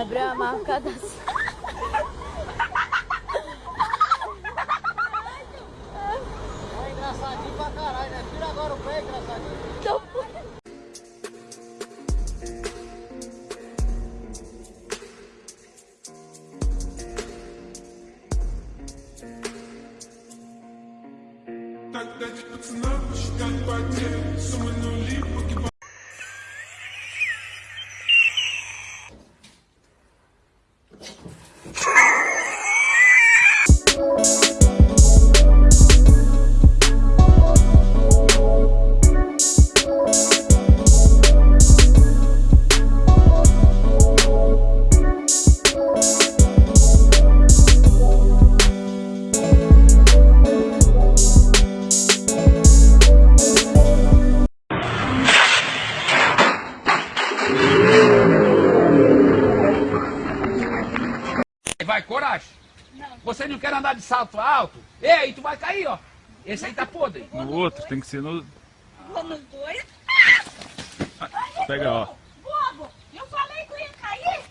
abriu a marca da É engraçadinho pra caralho, né? Tira agora o pé, engraçadinho. Então... Vai, coragem. Você não quer andar de salto alto? Ei, tu vai cair, ó. Esse aí tá podre. No outro, tem que ser no. Vou nos dois. Pega, ó. Bobo, eu falei que eu ia cair.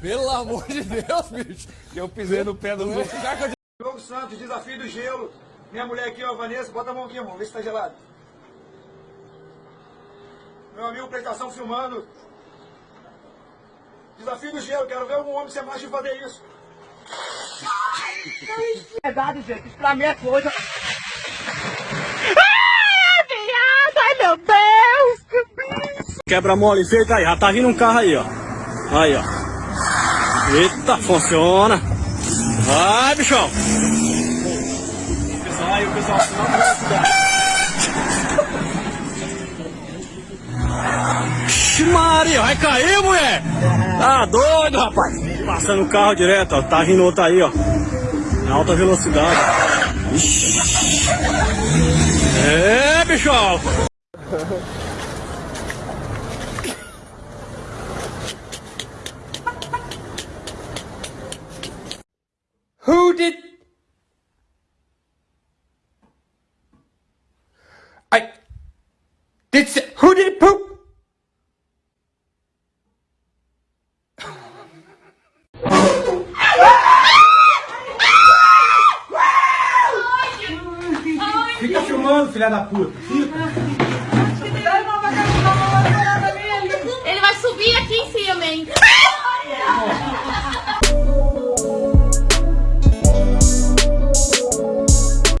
Pelo amor de Deus, bicho. Eu pisei no pé do outro. Jogo Santos, desafio do gelo. Minha mulher aqui, ó, Vanessa, bota a mão aqui, irmão, vê se tá gelado. Meu amigo Prestação filmando. Desafio do gelo, quero ver um homem ser macho e fazer isso. Verdade, gente, isso pra mim é coisa. Ai, meu Deus. Quebra mole feito aí, já tá vindo um carro aí, ó. Aí, ó. Eita, funciona. Vai, bichão. Aí o pessoal não Ixi, Maria, vai cair, mulher! Tá doido, rapaz! Passando o carro direto, ó. Tá vindo outro aí, ó. Em alta velocidade. Ixi. É, bichão! Who did... I... Did... Who did poop? Fica filmando, filha da puta. ele vai subir aqui em cima, hein?